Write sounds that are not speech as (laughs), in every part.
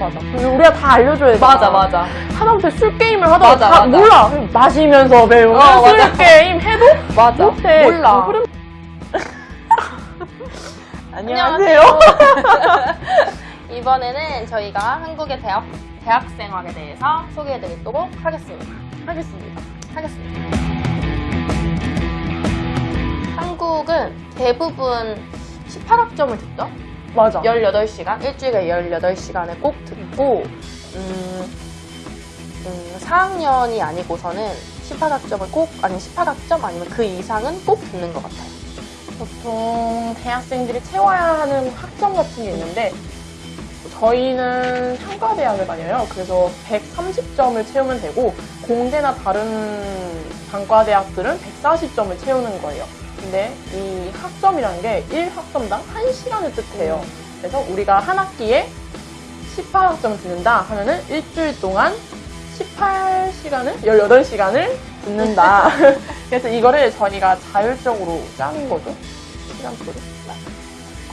맞아. 우리가 다 알려줘야 돼. 맞아, 맞아. 하다못해 술 게임을 하다가 맞아, 다 맞아. 몰라. 마시면서 배우는 어, 술 맞아. 게임 해도 맞아. 못해. 몰라. 그 흐름- (laughs) 안녕하세요. (laughs) 이번에는 저희가 한국의 대학, 대학 생활에 대해서 소개해드리도록 하겠습니다. 하겠습니다. 하겠습니다. 한국은 대부분 18학점을 듣죠? 맞아. 18시간, 일주일에 18시간을 꼭 듣고, 음, 음, 4학년이 아니고서는 18학점을 꼭, 아니 18학점 아니면 그 이상은 꼭 듣는 것 같아요. 보통 대학생들이 채워야 하는 학점 같은 게 있는데 저희는 상가대학을 다녀요. 그래서 130점을 채우면 되고 공대나 다른 단과대학들은 140점을 채우는 거예요. 근데 이 학점이라는 게 1학점당 1시간을 뜻해요. 그래서 우리가 한 학기에 18학점을 듣는다 하면은 일주일 동안 18시간을, 18시간을 듣는다. (laughs) 그래서 이거를 저희가 자율적으로 짜는 거죠. 시간표를.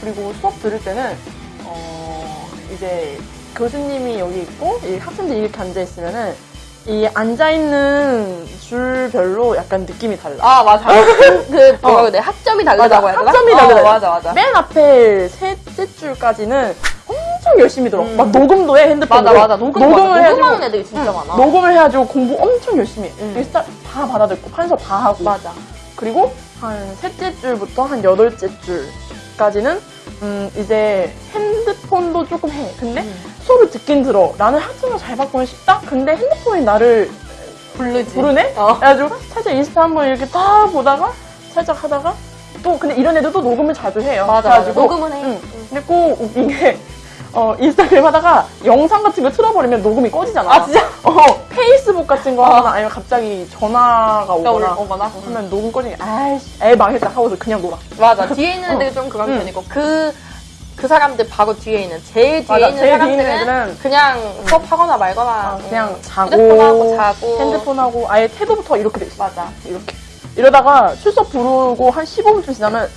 그리고 수업 들을 때는, 어, 이제 교수님이 여기 있고, 이 학생들이 이렇게 앉아있으면은, 이 앉아있는 줄별로 약간 느낌이 달라. 아, 맞아. 그, (laughs) 뭐라고 해야 돼? 학점이 다르다고. 해야 되나? 학점이 어, 다르다. 맞아, 맞아. 맨 앞에 셋째 줄까지는 엄청 열심히 들어. 음. 막 녹음도 해, 핸드폰으로. 맞아, 맞아. 녹음, 녹음을. 해가지고. 녹음하는 애들이 진짜 응, 많아. 녹음을 해가지고 공부 엄청 열심히 해. 음. 일단 다 받아듣고, 판서 다 하고. 맞아. 그리고 한 셋째 줄부터 한 여덟째 줄까지는 음, 이제 핸드폰도 조금 해. 근데 음. 수업을 듣긴 들어. 나는 학점을 잘 받고는 싶다? 근데 핸드폰이 나를 부르지. 부르네? 어. 그래가지고 살짝 인스타 한번 이렇게 딱 보다가 살짝 하다가 또 근데 이런 애들도 녹음을 자주 해요. 맞아, 맞아. 그래가지고 녹음은 해. 응. 근데 꼭 웃긴 게 어, 인스타그램 하다가 영상 같은 거 틀어버리면 녹음이 꺼지잖아. 아, 진짜? 어, 페이스북 같은 거 하거나 아니면 갑자기 전화가 오거나 오거나. 하면 녹음 꺼지니 아이씨 애 망했다 하고서 그냥 놀아. 맞아. (laughs) 뒤에 있는 애들이 좀 그런 응. 편이고, 그, 그 사람들 바로 뒤에 있는, 제일 뒤에 맞아, 있는 제일 사람들은 애들은 그냥 수업하거나 말거나. 아, 그냥 응. 자고 휴대폰하고 자고. 핸드폰하고 아예 태도부터 이렇게 돼 있어. 맞아. 이렇게. 이러다가 출석 부르고 한 15분쯤 지나면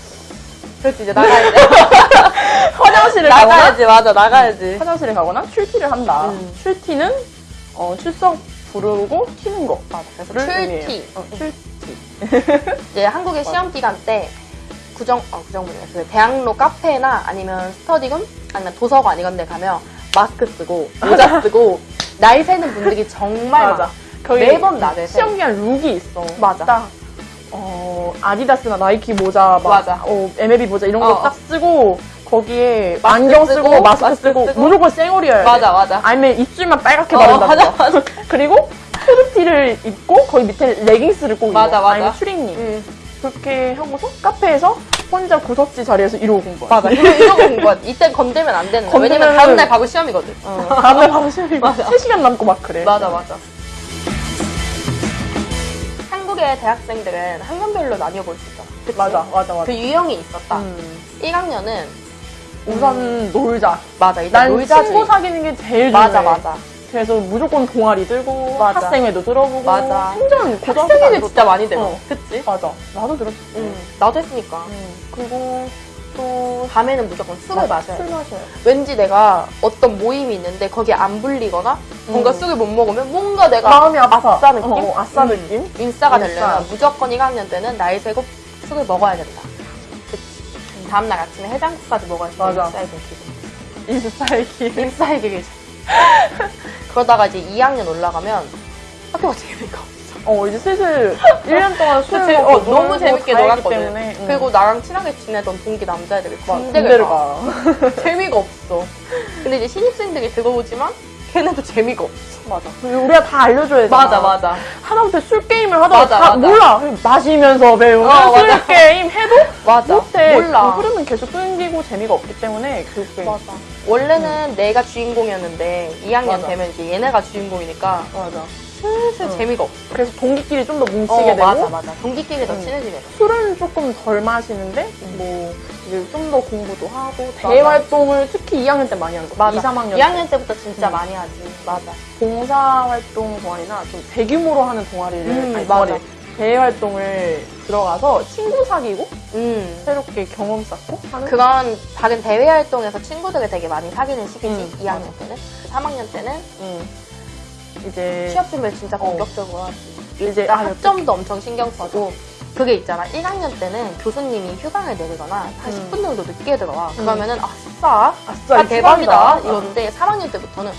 그렇지, 이제 나가야지. (laughs) 화장실을 가거나 나가야지, 맞아, 나가야지. 화장실에 가거나 출티를 한다. 음. 출티는 어, 출석 부르고 튀는 거. 맞아. 그래서 를 출티. 어, 출티. (laughs) 이제 한국의 시험 기간 때 구정, 어, 구정문이야. 그 대학로 카페나 아니면 스터디룸 아니면 도서관 이런 데 가면 마스크 쓰고 모자 (laughs) 쓰고 날 새는 분들이 정말 맞아. 매번 새. 시험 기간 룩이 있어. 맞아. 딱 어, 아디다스나 나이키 모자 막 맞아. 어, MLB 모자 이런 거 어. 딱 쓰고 거기에 안경 쓰고, 쓰고, 마스크, 쓰고, 쓰고. 무조건 쌩얼이어야 돼. 맞아, 맞아. 아니면 입술만 빨갛게 어, 바른다. 맞아, 맞아. (laughs) 그리고 후드티를 입고 거기 밑에 레깅스를 꼭 맞아, 입어. 맞아. 아니면 추리닝. 응. 그렇게 하고서 카페에서 혼자 구석지 자리에서 이러고 공부하 맞아. 이러고 온 거야. 이때 건들면 안 되는 거야. 왜냐면 건들면은- 다음날 바로 시험이거든. 다음날 바로 시험이 (laughs) 맞아. 3시간 남고 막 그래. 맞아, 맞아. 한국의 대학생들은 학년별로 나뉘어 볼 수 있잖아. 그치? 맞아, 맞아, 맞아. 그 유형이 있었다. 음. 1학년은 우선 놀자. 맞아. 일단 난 놀자주의. 친구 사귀는 게 제일 중요해. 맞아, 맞아. 그래서 무조건 동아리 들고 맞아. 학생회도 들어보고 맞아. 행정 고등학교 학생회는 때 진짜 많이 되고. 어. 그치? 맞아. 나도 들었어. 응. 나도 했으니까. 음. 그리고 또 밤에는 무조건 술을 마셔야 술 돼. 마셔요. 왠지 내가 어떤 모임이 있는데 거기에 안 불리거나 뭔가 음. 술을 못 먹으면 뭔가 내가 마음이 아파. 아싸 느낌? 어, 아싸 음. 느낌? 인싸가 인싸. 되려면 무조건 1학년 때는 나이 세고 술을 먹어야 된다. 다음날 아침에 해장국까지 먹어야 돼. 맞아. 길. 인싸의 기준. 그러다가 이제 2학년 올라가면 학교가 재미가 없어. 어, 이제 슬슬 1년 동안 술? 먹고 어, 너무 재밌게 놀았거든. 때문에. 음. 그리고 나랑 친하게 지내던 동기 남자애들이 막 군대를. 가. (laughs) 재미가 없어. 근데 이제 신입생들이 들어오지만 걔네도 재미가 없어. 맞아. 우리가 다 알려줘야 돼. 맞아. 하다못해 술 게임을 하다가 맞아, 다 맞아. 몰라. 마시면서 배우는 어, 술 맞아. 게임 해도 맞아. 못해. 몰라. 그 흐름은 계속 끊기고 재미가 없기 때문에 그 게임. 맞아. 원래는 내가 주인공이었는데 2학년 맞아. 되면 이제 얘네가 주인공이니까 맞아. 슬슬 응. 재미가 없어. 그래서 동기끼리 좀 더 뭉치게 어, 되고 맞아, 맞아. 동기끼리 더 응. 친해지게 돼. 술은 조금 덜 마시는데 뭐 이제 좀 더 공부도 하고 대회 활동을 특히 2학년 때 많이 하는 거. 맞아. 2, 3학년 2학년 때 부터 진짜 응. 많이 하지. 맞아. 봉사 활동 동아리나 좀 대규모로 하는 동아리를 음, 아니, 맞아. 동아리 대회 활동을 들어가서 친구 사귀고 음. 새롭게 경험 쌓고 하는 그런 작은 대외 활동에서 친구들을 되게 많이 사귀는 시기지. 음, 2학년 때는. 3학년 때는 음. 이제 취업 준비를 진짜 어. 본격적으로 하지. 이제 일단 아, 학점도 엄청 신경 쓰고 그게 있잖아. 1학년 때는 교수님이 휴강을 내리거나 한 음. 10분 정도 늦게 들어와. 그러면은 아싸, 아싸 아, 대박이다 휴강이다. 이런데 3학년 때부터는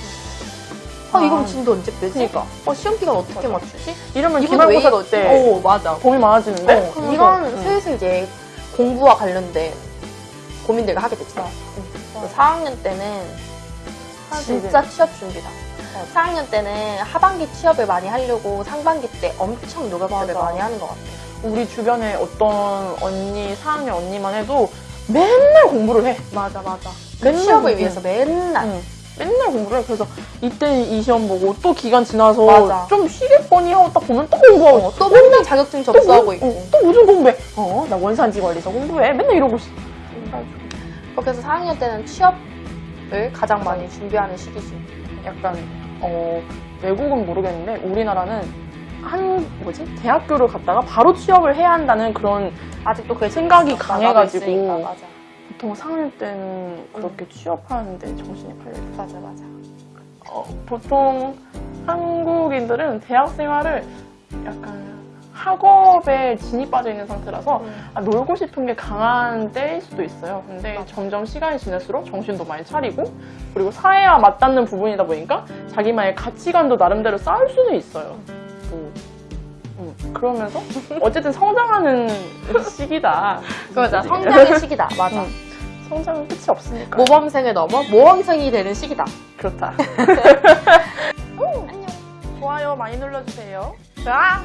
아, 아. 이건 진도 언제 빼지? 그니까 어, 시험 기간 어떻게 맞아. 맞추지? 이러면 이건 왜 기말고사? 때 어, 맞아. 고민 많아지는데 어, 이런 음. 슬슬 이제 공부와 관련된 고민들을 하게 됐죠. 맞아. 4학년 때는 진짜 취업 준비다. 4학년 때는 하반기 취업을 많이 하려고 상반기 때 엄청 맞아. 많이 하는 것 같아. 우리 주변에 어떤 언니 4학년 언니만 해도 맨날 공부를 해 맞아, 맞아. 맨날 취업을 공부. 위해서 맨날. 응. 맨날 공부를 해 그래서 이때 이 시험 보고 또 기간 지나서 맞아. 좀 쉬겠거니 하고 딱 보면 또 공부하고 어, 또 맨날 자격증 또 접수하고 뭐- 있고. 어, 또 무슨 공부해 어 나 원산지 관리서 공부해 맨날 이러고 있어 그래서 4학년 때는 취업을 가장 많이 준비하는 시기지. 약간 어 외국은 모르겠는데 우리나라는 한 뭐지 대학교를 갔다가 바로 취업을 해야 한다는 그런 아직도 그 생각이. 강해가지고. 있으니까, 맞아. 보통 4학년 때는 그렇게 취업하는데 정신이 팔려. 맞아, 맞아. 어, 보통 한국인들은 대학 생활을 약간 학업에 진이 빠져 있는 상태라서 음. 아, 놀고 싶은 게 강한 때일 수도 있어요. 근데 점점 시간이 지날수록 정신도 많이 차리고 그리고 사회와 맞닿는 부분이다 보니까 자기만의 가치관도 나름대로 쌓을 수는 있어요. 음. 음, 그러면서 어쨌든 성장하는 (laughs) 시기다. 맞아. 성장의 시기다. (laughs) 맞아. 음, 성장은 끝이 없으니까. 모범생을 넘어 모범생이 되는 시기다. 그렇다. (laughs) 안녕. 좋아요 많이 눌러주세요. 자.